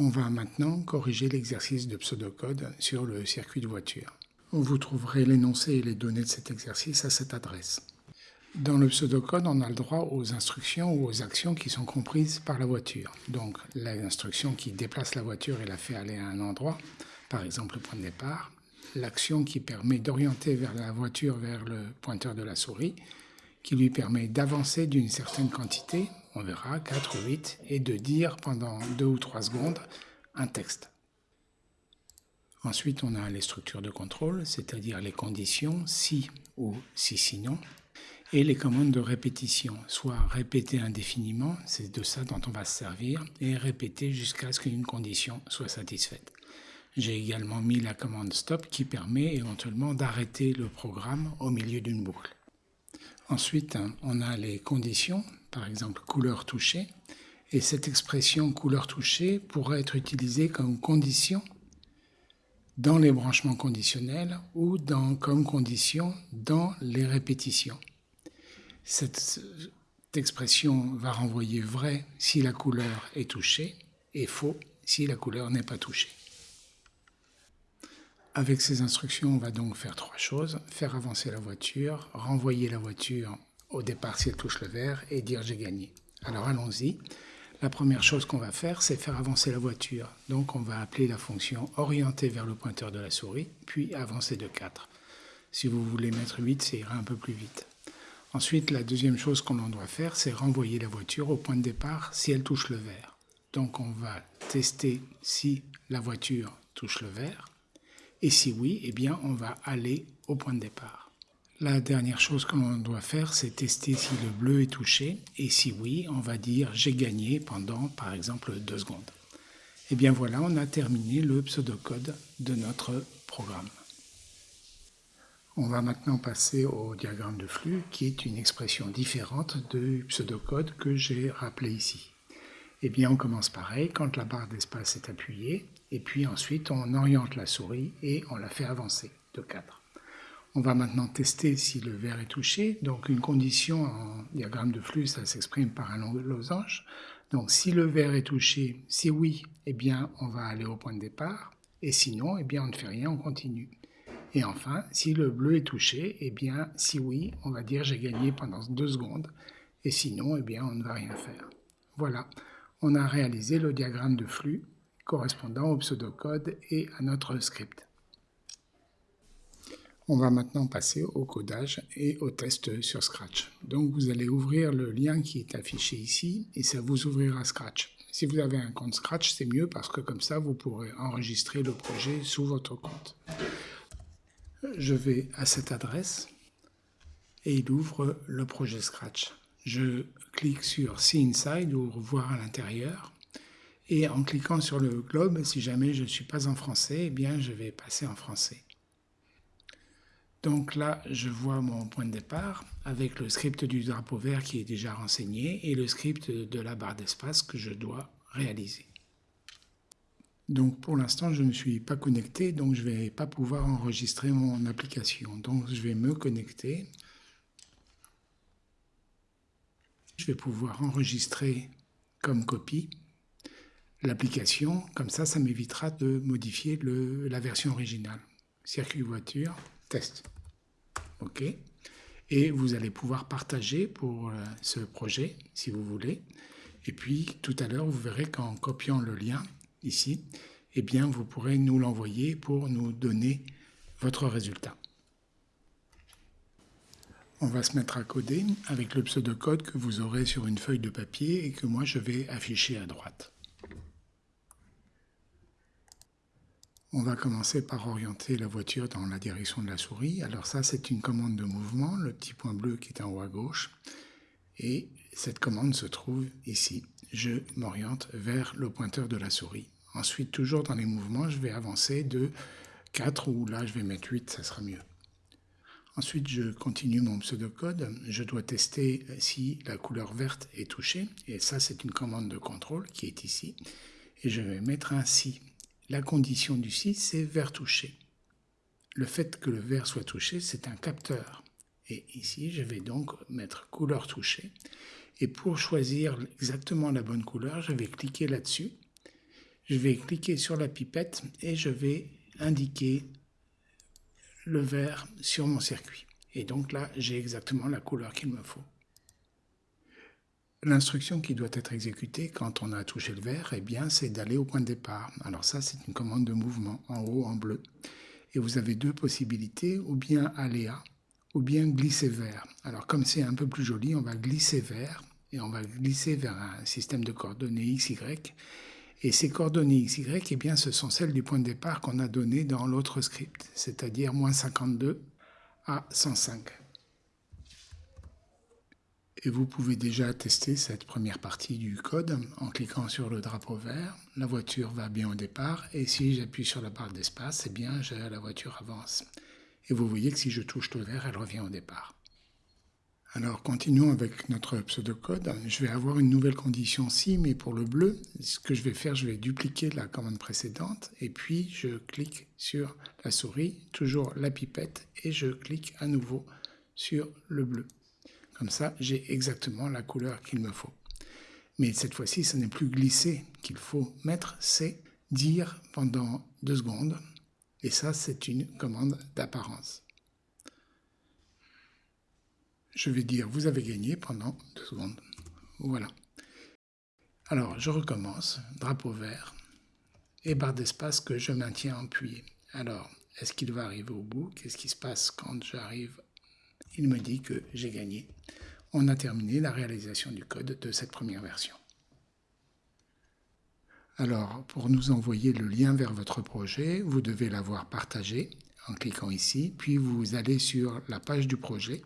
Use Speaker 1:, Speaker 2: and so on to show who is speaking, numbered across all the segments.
Speaker 1: On va maintenant corriger l'exercice de pseudocode sur le circuit de voiture. Vous trouverez l'énoncé et les données de cet exercice à cette adresse. Dans le pseudocode, on a le droit aux instructions ou aux actions qui sont comprises par la voiture. Donc l'instruction qui déplace la voiture et la fait aller à un endroit, par exemple le point de départ, l'action qui permet d'orienter la voiture vers le pointeur de la souris, qui lui permet d'avancer d'une certaine quantité, on verra 4 ou 8, et de dire pendant 2 ou 3 secondes un texte. Ensuite, on a les structures de contrôle, c'est-à-dire les conditions si ou si sinon, et les commandes de répétition, soit répéter indéfiniment, c'est de ça dont on va se servir, et répéter jusqu'à ce qu'une condition soit satisfaite. J'ai également mis la commande stop qui permet éventuellement d'arrêter le programme au milieu d'une boucle. Ensuite, on a les conditions, par exemple couleur touchée, et cette expression couleur touchée pourrait être utilisée comme condition dans les branchements conditionnels ou comme condition dans les répétitions. Cette expression va renvoyer vrai si la couleur est touchée et faux si la couleur n'est pas touchée. Avec ces instructions, on va donc faire trois choses. Faire avancer la voiture, renvoyer la voiture au départ si elle touche le vert et dire j'ai gagné. Alors allons-y. La première chose qu'on va faire, c'est faire avancer la voiture. Donc on va appeler la fonction orienter vers le pointeur de la souris, puis avancer de 4. Si vous voulez mettre 8, ça ira un peu plus vite. Ensuite, la deuxième chose qu'on doit faire, c'est renvoyer la voiture au point de départ si elle touche le vert. Donc on va tester si la voiture touche le vert. Et si oui, eh bien, on va aller au point de départ. La dernière chose que l'on doit faire, c'est tester si le bleu est touché. Et si oui, on va dire j'ai gagné pendant, par exemple, deux secondes. Et eh bien voilà, on a terminé le pseudocode de notre programme. On va maintenant passer au diagramme de flux, qui est une expression différente du pseudocode que j'ai rappelé ici. Eh bien, on commence pareil, quand la barre d'espace est appuyée, et puis ensuite on oriente la souris et on la fait avancer de 4. On va maintenant tester si le vert est touché. Donc une condition en diagramme de flux, ça s'exprime par un losange. Donc si le vert est touché, si oui, eh bien on va aller au point de départ. Et sinon, eh bien on ne fait rien, on continue. Et enfin, si le bleu est touché, eh bien si oui, on va dire j'ai gagné pendant deux secondes. Et sinon, eh bien on ne va rien faire. Voilà, on a réalisé le diagramme de flux correspondant au pseudocode et à notre script. On va maintenant passer au codage et au test sur Scratch. Donc vous allez ouvrir le lien qui est affiché ici et ça vous ouvrira Scratch. Si vous avez un compte Scratch, c'est mieux parce que comme ça, vous pourrez enregistrer le projet sous votre compte. Je vais à cette adresse et il ouvre le projet Scratch. Je clique sur See Inside ou voir à l'intérieur et en cliquant sur le globe, si jamais je ne suis pas en français, eh bien je vais passer en français. Donc là, je vois mon point de départ avec le script du drapeau vert qui est déjà renseigné et le script de la barre d'espace que je dois réaliser. Donc pour l'instant, je ne suis pas connecté, donc je ne vais pas pouvoir enregistrer mon application. Donc je vais me connecter. Je vais pouvoir enregistrer comme copie l'application. Comme ça, ça m'évitera de modifier la version originale. Circuit voiture, test. Et vous allez pouvoir partager pour euh, ce projet, si vous voulez. Et puis, tout à l'heure, vous verrez qu'en copiant le lien ici, eh bien, vous pourrez nous l'envoyer pour nous donner votre résultat. On va se mettre à coder avec le pseudocode que vous aurez sur une feuille de papier et que moi je vais afficher à droite. On va commencer par orienter la voiture dans la direction de la souris. Alors ça, c'est une commande de mouvement, le petit point bleu qui est en haut à gauche. Et cette commande se trouve ici. Je m'oriente vers le pointeur de la souris. Ensuite, toujours dans les mouvements, je vais avancer de 4 ou là, je vais mettre 8, ça sera mieux. Ensuite, je continue mon pseudocode. Je dois tester si la couleur verte est touchée. Et ça, c'est une commande de contrôle qui est ici. Et je vais mettre un si la condition du si, c'est vert touché. Le fait que le vert soit touché, c'est un capteur. Et ici, je vais donc mettre couleur touchée. Et pour choisir exactement la bonne couleur, je vais cliquer là-dessus. je vais cliquer sur la pipette et je vais indiquer le vert sur mon circuit. Et donc là, j'ai exactement la couleur qu'il me faut. L'instruction qui doit être exécutée quand on a touché le vert, eh bien, c'est d'aller au point de départ. Alors ça, c'est une commande de mouvement en haut en bleu. Et vous avez deux possibilités, ou bien aléa, ou bien glisser vers. Alors comme c'est un peu plus joli, on va glisser vers, et on va glisser vers un système de coordonnées XY. Et ces coordonnées XY, eh bien, ce sont celles du point de départ qu'on a donné dans l'autre script, c'est-à-dire moins 52 à 105 et vous pouvez déjà tester cette première partie du code en cliquant sur le drapeau vert. La voiture va bien au départ et si j'appuie sur la barre d'espace, eh bien la voiture avance. Et vous voyez que si je touche le vert, elle revient au départ. Alors continuons avec notre pseudocode. Je vais avoir une nouvelle condition si, mais pour le bleu, ce que je vais faire, je vais dupliquer la commande précédente et puis je clique sur la souris, toujours la pipette, et je clique à nouveau sur le bleu. Comme ça, j'ai exactement la couleur qu'il me faut. Mais cette fois-ci, ce n'est plus glisser qu'il faut mettre, c'est dire pendant deux secondes. Et ça, c'est une commande d'apparence. Je vais dire vous avez gagné pendant deux secondes. Voilà. Alors, je recommence. Drapeau vert et barre d'espace que je maintiens appuyée. Alors, est-ce qu'il va arriver au bout? Qu'est-ce qui se passe quand j'arrive il me dit que j'ai gagné. On a terminé la réalisation du code de cette première version. Alors, pour nous envoyer le lien vers votre projet, vous devez l'avoir partagé en cliquant ici, puis vous allez sur la page du projet,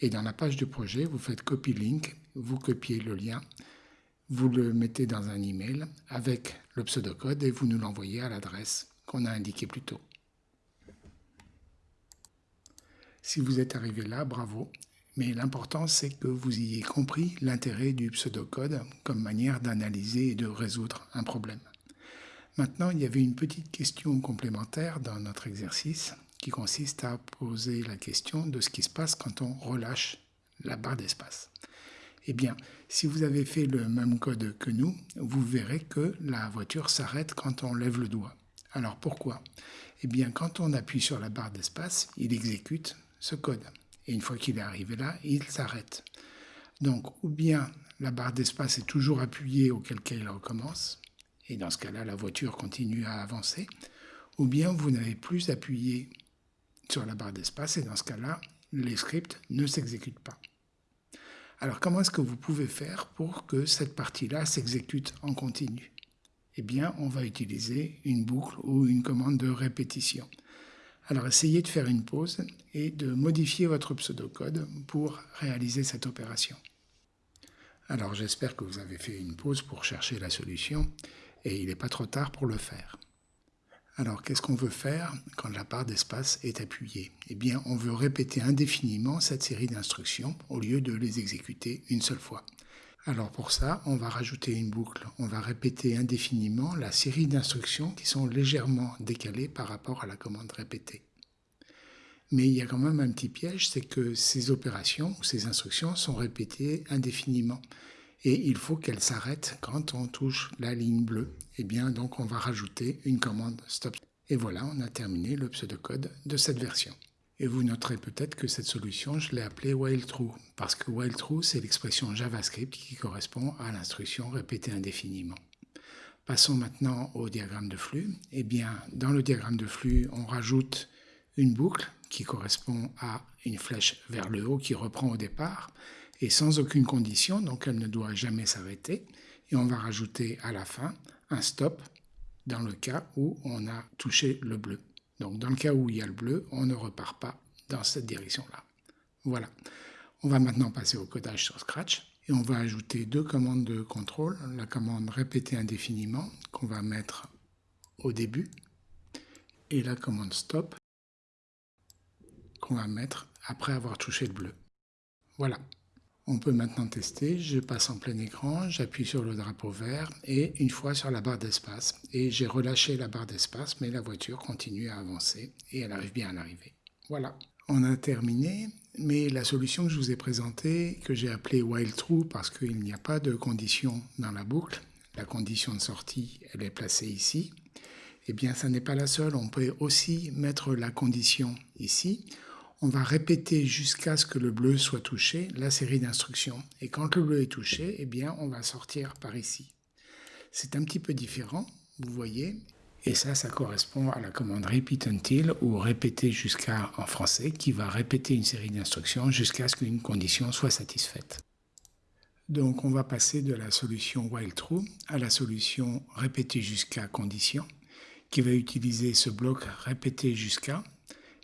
Speaker 1: et dans la page du projet, vous faites copy link, vous copiez le lien, vous le mettez dans un email avec le pseudocode et vous nous l'envoyez à l'adresse qu'on a indiquée plus tôt. Si vous êtes arrivé là, bravo. Mais l'important, c'est que vous ayez compris l'intérêt du pseudocode comme manière d'analyser et de résoudre un problème. Maintenant, il y avait une petite question complémentaire dans notre exercice qui consiste à poser la question de ce qui se passe quand on relâche la barre d'espace. Eh bien, si vous avez fait le même code que nous, vous verrez que la voiture s'arrête quand on lève le doigt. Alors pourquoi? Eh bien, quand on appuie sur la barre d'espace, il exécute ce code. Et une fois qu'il est arrivé là, il s'arrête. Donc, ou bien la barre d'espace est toujours appuyée, auquel cas il recommence, et dans ce cas-là, la voiture continue à avancer, ou bien vous n'avez plus appuyé sur la barre d'espace, et dans ce cas-là, les scripts ne s'exécutent pas. Alors, comment est-ce que vous pouvez faire pour que cette partie-là s'exécute en continu? Eh bien, on va utiliser une boucle ou une commande de répétition. Alors essayez de faire une pause et de modifier votre pseudocode pour réaliser cette opération. Alors j'espère que vous avez fait une pause pour chercher la solution et il n'est pas trop tard pour le faire. Alors qu'est-ce qu'on veut faire quand la barre d'espace est appuyée? Eh bien on veut répéter indéfiniment cette série d'instructions au lieu de les exécuter une seule fois. Alors pour ça, on va rajouter une boucle. On va répéter indéfiniment la série d'instructions qui sont légèrement décalées par rapport à la commande répétée. Mais il y a quand même un petit piège, c'est que ces opérations ou ces instructions sont répétées indéfiniment. Et il faut qu'elles s'arrêtent quand on touche la ligne bleue. Et eh bien donc on va rajouter une commande stop. Et voilà, on a terminé le pseudocode de cette version. Et vous noterez peut-être que cette solution, je l'ai appelée while true, parce que while true, c'est l'expression JavaScript qui correspond à l'instruction répétée indéfiniment. Passons maintenant au diagramme de flux. Eh bien, dans le diagramme de flux, on rajoute une boucle qui correspond à une flèche vers le haut qui reprend au départ, et sans aucune condition, donc elle ne doit jamais s'arrêter. Et on va rajouter à la fin un stop dans le cas où on a touché le bleu. Donc dans le cas où il y a le bleu, on ne repart pas dans cette direction-là. Voilà. On va maintenant passer au codage sur Scratch et on va ajouter deux commandes de contrôle. La commande répéter indéfiniment qu'on va mettre au début et la commande stop qu'on va mettre après avoir touché le bleu. Voilà. On peut maintenant tester, je passe en plein écran, j'appuie sur le drapeau vert et une fois sur la barre d'espace. Et j'ai relâché la barre d'espace, mais la voiture continue à avancer et elle arrive bien à l'arrivée. Voilà, on a terminé, mais la solution que je vous ai présentée, que j'ai appelée while true parce qu'il n'y a pas de condition dans la boucle, la condition de sortie, elle est placée ici. Eh bien, ça n'est pas la seule. On peut aussi mettre la condition ici. On va répéter jusqu'à ce que le bleu soit touché, la série d'instructions. Et quand le bleu est touché, eh bien, on va sortir par ici. C'est un petit peu différent, vous voyez. Et ça, ça correspond à la commande repeat until ou répéter jusqu'à en français qui va répéter une série d'instructions jusqu'à ce qu'une condition soit satisfaite. Donc on va passer de la solution while true à la solution répéter jusqu'à condition qui va utiliser ce bloc répéter jusqu'à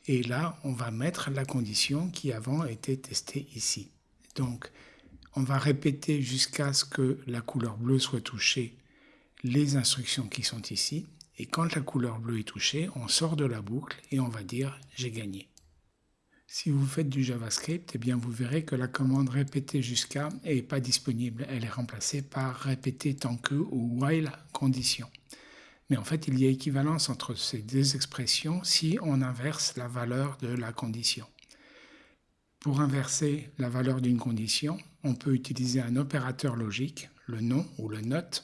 Speaker 1: et là on va mettre la condition qui avant était testée ici. Donc on va répéter jusqu'à ce que la couleur bleue soit touchée les instructions qui sont ici et quand la couleur bleue est touchée, on sort de la boucle et on va dire j'ai gagné. Si vous faites du JavaScript, eh bien vous verrez que la commande répéter jusqu'à n'est pas disponible. Elle est remplacée par répéter tant que ou while condition. Mais en fait, il y a équivalence entre ces deux expressions si on inverse la valeur de la condition. Pour inverser la valeur d'une condition, on peut utiliser un opérateur logique, le nom ou le not,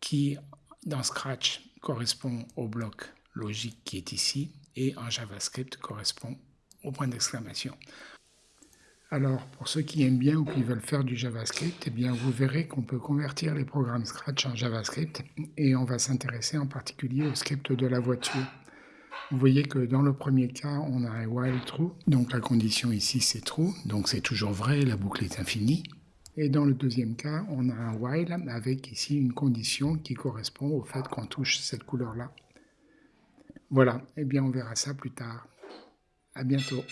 Speaker 1: qui dans Scratch correspond au bloc logique qui est ici et en JavaScript correspond au point d'exclamation. Alors, pour ceux qui aiment bien ou qui veulent faire du JavaScript, eh bien, vous verrez qu'on peut convertir les programmes Scratch en JavaScript et on va s'intéresser en particulier au script de la voiture. Vous voyez que dans le premier cas, on a un while true, donc la condition ici c'est true, donc c'est toujours vrai, la boucle est infinie. Et dans le deuxième cas, on a un while avec ici une condition qui correspond au fait qu'on touche cette couleur-là. Voilà, eh bien on verra ça plus tard. À bientôt.